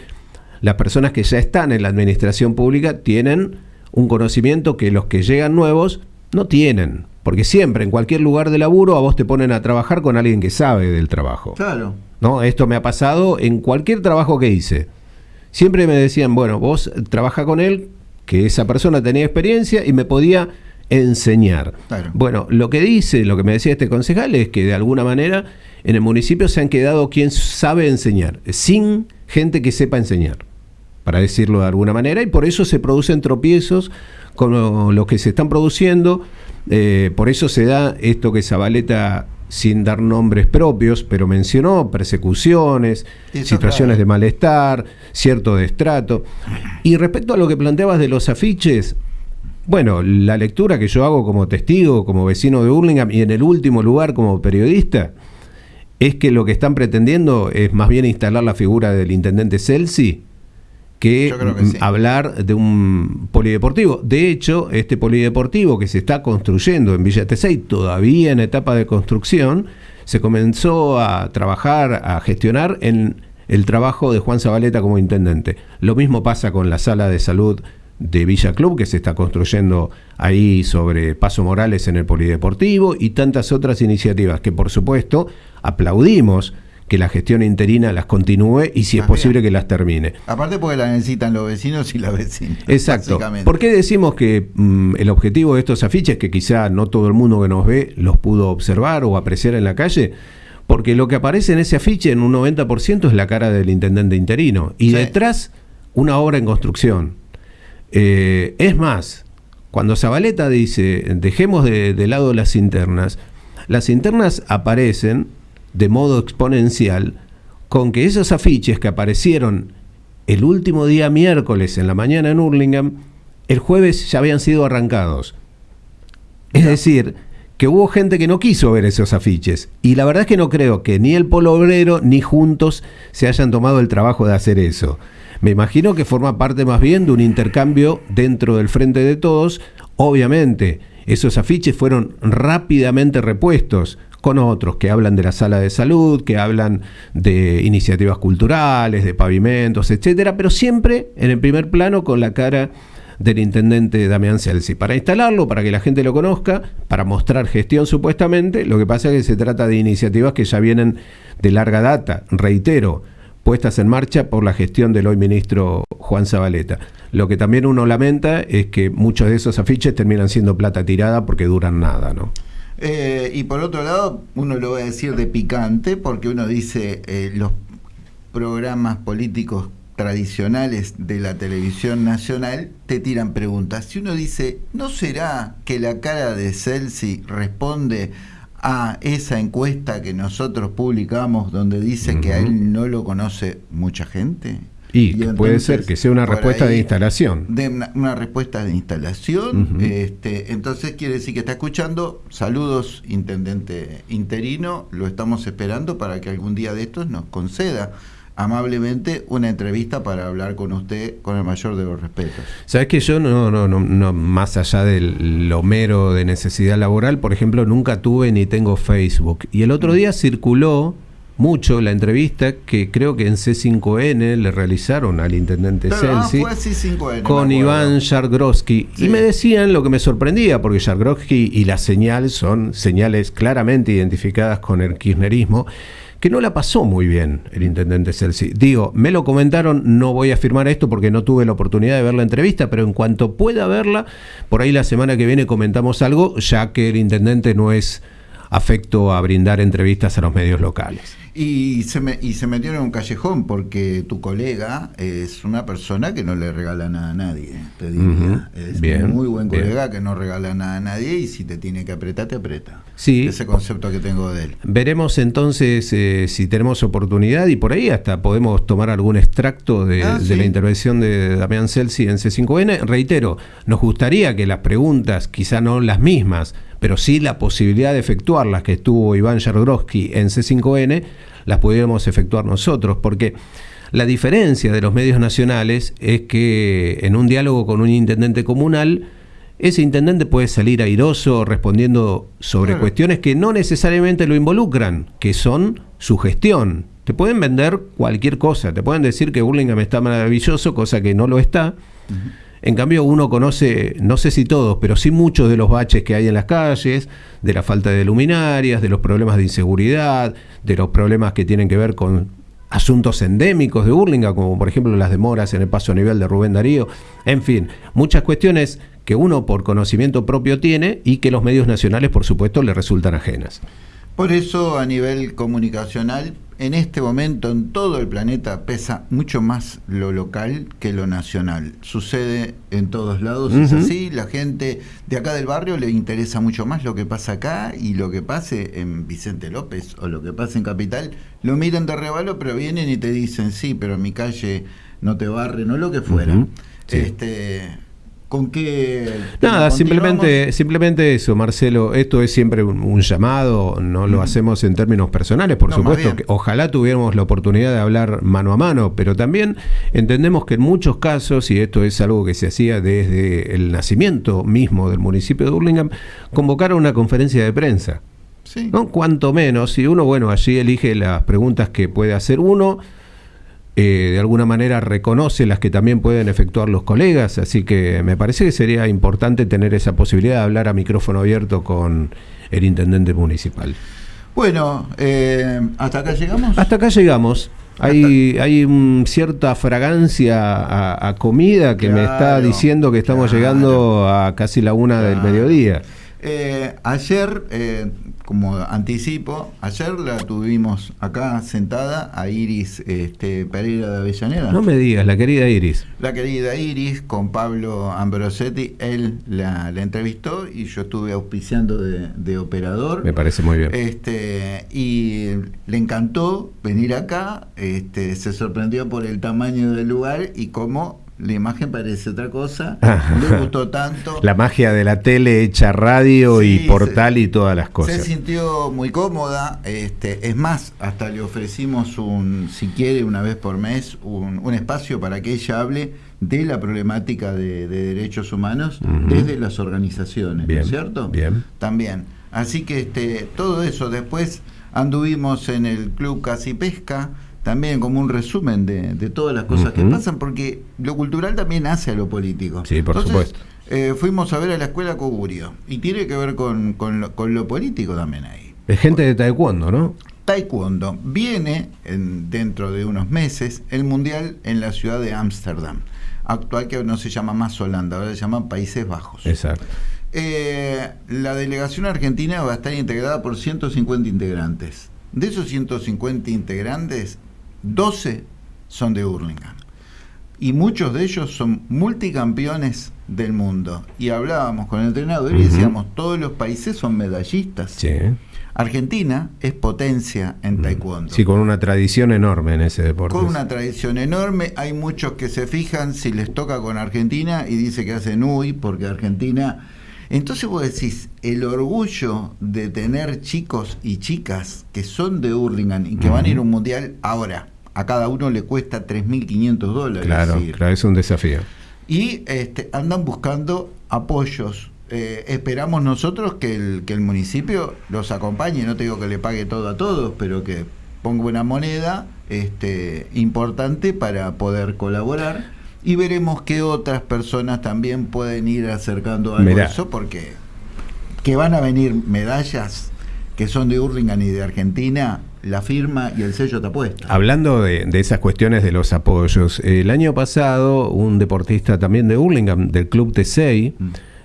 las personas que ya están en la administración pública tienen un conocimiento que los que llegan nuevos no tienen. Porque siempre, en cualquier lugar de laburo, a vos te ponen a trabajar con alguien que sabe del trabajo. Claro. ¿No? Esto me ha pasado en cualquier trabajo que hice. Siempre me decían, bueno, vos trabaja con él que esa persona tenía experiencia y me podía enseñar. Bueno, lo que dice, lo que me decía este concejal es que de alguna manera en el municipio se han quedado quien sabe enseñar, sin gente que sepa enseñar, para decirlo de alguna manera, y por eso se producen tropiezos con los que se están produciendo, eh, por eso se da esto que Zabaleta sin dar nombres propios, pero mencionó persecuciones, situaciones de malestar, cierto destrato. Y respecto a lo que planteabas de los afiches, bueno, la lectura que yo hago como testigo, como vecino de Burlingame y en el último lugar como periodista, es que lo que están pretendiendo es más bien instalar la figura del intendente Celsi que, hablar de un polideportivo. De hecho, este polideportivo que se está construyendo en Villa Tesey, todavía en etapa de construcción, se comenzó a trabajar, a gestionar en el trabajo de Juan Zabaleta como intendente. Lo mismo pasa con la sala de salud de Villa Club, que se está construyendo ahí sobre Paso Morales en el Polideportivo, y tantas otras iniciativas que, por supuesto, aplaudimos que la gestión interina las continúe y si es posible que las termine. Aparte porque la necesitan los vecinos y las vecinas. Exacto. ¿Por qué decimos que mm, el objetivo de estos afiches, que quizá no todo el mundo que nos ve los pudo observar o apreciar en la calle? Porque lo que aparece en ese afiche en un 90% es la cara del intendente interino y detrás una obra en construcción. Eh, es más, cuando Zabaleta dice dejemos de, de lado las internas, las internas aparecen de modo exponencial con que esos afiches que aparecieron el último día miércoles en la mañana en Hurlingham, el jueves ya habían sido arrancados. Es decir, que hubo gente que no quiso ver esos afiches. Y la verdad es que no creo que ni el Polo Obrero ni juntos se hayan tomado el trabajo de hacer eso. Me imagino que forma parte más bien de un intercambio dentro del frente de todos. Obviamente, esos afiches fueron rápidamente repuestos con otros que hablan de la sala de salud, que hablan de iniciativas culturales, de pavimentos, etcétera, pero siempre en el primer plano con la cara del intendente Damián Celsi. Para instalarlo, para que la gente lo conozca, para mostrar gestión supuestamente, lo que pasa es que se trata de iniciativas que ya vienen de larga data, reitero, puestas en marcha por la gestión del hoy ministro Juan Zabaleta. Lo que también uno lamenta es que muchos de esos afiches terminan siendo plata tirada porque duran nada, ¿no? Eh, y por otro lado, uno lo va a decir de picante, porque uno dice eh, los programas políticos tradicionales de la televisión nacional te tiran preguntas. Si uno dice, ¿no será que la cara de Celsi responde a esa encuesta que nosotros publicamos donde dice que a él no lo conoce mucha gente? Y, puede ser que sea una respuesta de instalación. De una, respuesta de instalación. este, entonces quiere decir que está escuchando. Saludos, intendente interino. Lo estamos esperando para que algún día de estos nos conceda amablemente una entrevista para hablar con usted con el mayor de los respetos. Sabes que yo no, no, no, no, más allá del lo mero de necesidad laboral, por ejemplo, nunca tuve ni tengo Facebook. Y el otro día circuló mucho la entrevista que creo que en C5N le realizaron al intendente Celsi con Iván Jargrowski y me decían lo que me sorprendía porque Jargrowski y la señal son señales claramente identificadas con el kirchnerismo que no la pasó muy bien el intendente Celsi. Digo, me lo comentaron, no voy a afirmar esto porque no tuve la oportunidad de ver la entrevista, pero en cuanto pueda verla, por ahí la semana que viene comentamos algo, ya que el intendente no es afecto a brindar entrevistas a los medios locales. Y se, me, y se metió en un callejón porque tu colega es una persona que no le regala nada a nadie, te diría. Es un muy buen colega que no regala nada a nadie y si te tiene que apretar, te aprieta. Sí. Ese concepto que tengo de él. Veremos entonces eh, si tenemos oportunidad y por ahí hasta podemos tomar algún extracto de, ah, de la intervención de Damián Celsi en C5N. Reitero, nos gustaría que las preguntas, quizá no las mismas, pero sí la posibilidad de efectuarlas que estuvo Iván Jargrowski en C5N, las pudiéramos efectuar nosotros, porque la diferencia de los medios nacionales es que en un diálogo con un intendente comunal, ese intendente puede salir airoso respondiendo sobre cuestiones que no necesariamente lo involucran, que son su gestión. Te pueden vender cualquier cosa, te pueden decir que Burlingame está maravilloso, cosa que no lo está. En cambio, uno conoce, no sé si todos, pero sí muchos de los baches que hay en las calles, de la falta de luminarias, de los problemas de inseguridad, de los problemas que tienen que ver con asuntos endémicos de Burlingame, como por ejemplo las demoras en el paso a nivel de Rubén Darío, en fin, muchas cuestiones que uno por conocimiento propio tiene y que los medios nacionales, por supuesto, le resultan ajenas. Por eso, a nivel comunicacional, en este momento en todo el planeta pesa mucho más lo local que lo nacional. Sucede en todos lados, es así. La gente de acá del barrio le interesa mucho más lo que pasa acá y lo que pase en Vicente López o lo que pase en Capital. Lo miran de rebalo, pero vienen y te dicen, sí, pero en mi calle no te barren o lo que fuera. este, ¿Con qué? Nada, simplemente, simplemente eso, Marcelo. Esto es siempre un, llamado, no lo hacemos en términos personales, por supuesto. Que ojalá tuviéramos la oportunidad de hablar mano a mano, pero también entendemos que en muchos casos, y esto es algo que se hacía desde el nacimiento mismo del municipio de Burlingame, convocar a una conferencia de prensa. Sí. ¿no? Cuanto menos, si uno, bueno, allí elige las preguntas que puede hacer uno eh, de alguna manera reconoce las que también pueden efectuar los colegas, así que me parece que sería importante tener esa posibilidad de hablar a micrófono abierto con el intendente municipal. Bueno, eh, ¿hasta acá llegamos? Hasta acá llegamos. Hay, hay cierta fragancia a, comida que me está diciendo que estamos llegando a casi la una del mediodía. Eh, ayer como anticipo, ayer la tuvimos acá sentada a Iris este, Pereira de Avellaneda. No me digas, la querida Iris. La querida Iris con Pablo Ambrosetti, él la, entrevistó y yo estuve auspiciando de, operador. Me parece muy bien. Este, y le encantó venir acá, este, se sorprendió por el tamaño del lugar y cómo la imagen parece otra cosa, le gustó tanto. La magia de la tele hecha radio y portal y todas las cosas. Se sintió muy cómoda, este, es más, hasta le ofrecimos un, si quiere, una vez por mes, un, espacio para que ella hable de la problemática de, derechos humanos desde las organizaciones, ¿no es cierto? Bien. También. Así que este, todo eso, después anduvimos en el Club Casi Pesca, también como un resumen de, todas las cosas que pasan, porque lo cultural también hace a lo político. Sí, por supuesto. Eh, fuimos a ver a la escuela Cogurio y tiene que ver con, con, lo, político también ahí. Es gente de taekwondo, ¿no? Taekwondo. Viene en, dentro de unos meses el mundial en la ciudad de Ámsterdam, actual que no se llama más Holanda, ahora se llama Países Bajos. Exacto. Eh, la delegación argentina va a estar integrada por 150 integrantes. De esos 150 integrantes, 12 son de Hurlingham. Y muchos de ellos son multicampeones del mundo. Y hablábamos con el entrenador y decíamos, todos los países son medallistas. Argentina es potencia en mm. taekwondo. Sí, con una tradición enorme en ese deporte. Con una tradición enorme. Hay muchos que se fijan si les toca con Argentina y dice que hacen uy porque Argentina... Entonces vos decís, el orgullo de tener chicos y chicas que son de Hurlingham y que van a ir a un mundial ahora, a cada uno le cuesta 3.500 dólares. Claro, claro, es un desafío. Y este, andan buscando apoyos eh, esperamos nosotros que el, que el municipio los acompañe, no te digo que le pague todo a todos, pero que ponga una moneda este, importante para poder colaborar y veremos qué otras personas también pueden ir acercando a eso, porque que van a venir medallas que son de Hurlingham y de Argentina, la firma y el sello te apuesta. Hablando de, esas cuestiones de los apoyos, el año pasado un deportista también de Hurlingham, del Club T6,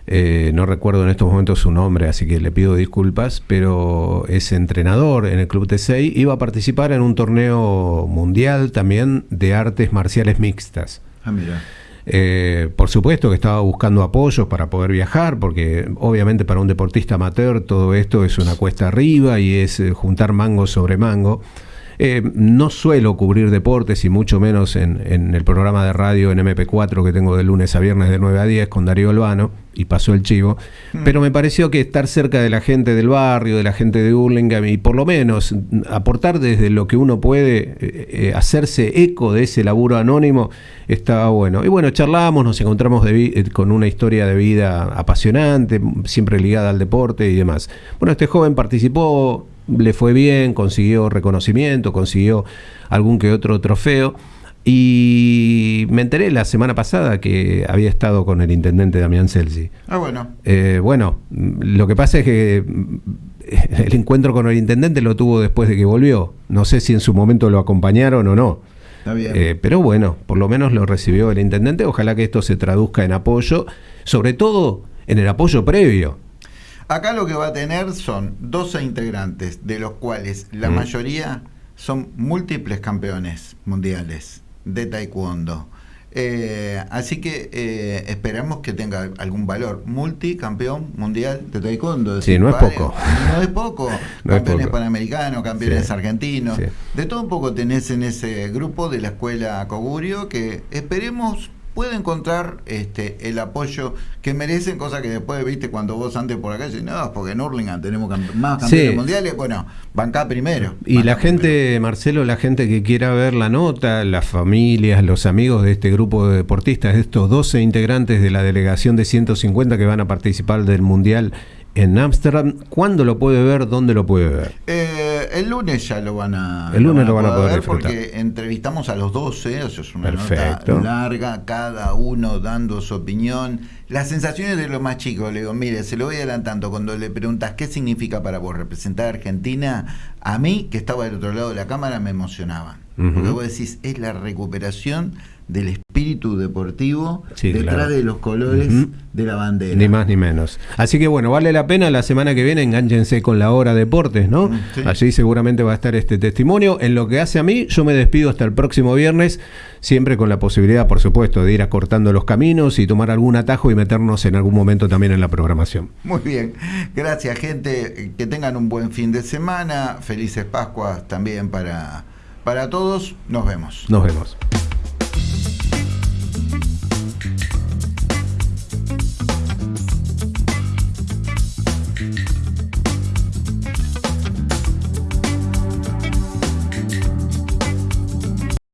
eh, no recuerdo en estos momentos su nombre, así que le pido disculpas, pero es entrenador en el Club T6, iba a participar en un torneo mundial también de artes marciales mixtas. Ah. Eh, por supuesto que estaba buscando apoyos para poder viajar, porque obviamente para un deportista amateur todo esto es una cuesta arriba y es eh, juntar mango sobre mango. Eh, no suelo cubrir deportes y mucho menos en, el programa de radio en MP4 que tengo de lunes a viernes de 9 a 10 con Darío Albano y pasó el chivo, hmm. pero me pareció que estar cerca de la gente del barrio, de la gente de Hurlingham y por lo menos aportar desde lo que uno puede eh, eh, hacerse eco de ese laburo anónimo estaba bueno. Y bueno, charlamos, nos encontramos con una historia de vida apasionante, siempre ligada al deporte y demás. Bueno, este joven participó le fue bien, consiguió reconocimiento, consiguió algún que otro trofeo. Y me enteré la semana pasada que había estado con el intendente Damián Celsi. Ah, bueno. Eh, bueno, lo que pasa es que el encuentro con el intendente lo tuvo después de que volvió. No sé si en su momento lo acompañaron o no. Está bien. Eh, pero bueno, por lo menos lo recibió el intendente. Ojalá que esto se traduzca en apoyo, sobre todo en el apoyo previo. Acá lo que va a tener son 12 integrantes, de los cuales la mm. mayoría son múltiples campeones mundiales de taekwondo. Eh, así que eh, esperamos que tenga algún valor. Multicampeón mundial de taekwondo. Sí, no es poco. No es poco. campeones panamericanos, campeones argentinos. De todo un poco tenés en ese grupo de la escuela Cogurio que esperemos puede encontrar este, el apoyo que merecen, cosa que después, viste, cuando vos antes por acá decís, no, porque en Hurlingham tenemos más campeones mundiales, bueno, banca primero. Y la gente, Marcelo, la gente que quiera ver la nota, las familias, los amigos de este grupo de deportistas, estos 12 integrantes de la delegación de 150 que van a participar del Mundial en Ámsterdam. ¿Cuándo lo puede ver? ¿Dónde lo puede ver? Eh, el lunes ya lo van a, el lunes lo van a poder, ver porque entrevistamos a los 12, eso es una nota larga, cada uno dando su opinión. Las sensaciones de los más chicos, le digo, mire, se lo voy adelantando, cuando le preguntas qué significa para vos representar a Argentina, a mí, que estaba del otro lado de la cámara, me emocionaban. Porque vos decís, es la recuperación del espíritu deportivo detrás de los colores de la bandera. Ni más ni menos. Así que bueno, vale la pena la semana que viene enganchense con la hora deportes, ¿no? Mm, Allí seguramente va a estar este testimonio. En lo que hace a mí, yo me despido hasta el próximo viernes, siempre con la posibilidad, por supuesto, de ir acortando los caminos y tomar algún atajo y meternos en algún momento también en la programación. Muy bien. Gracias, gente. Que tengan un buen fin de semana. Felices Pascuas también para, para todos. Nos vemos. Nos vemos.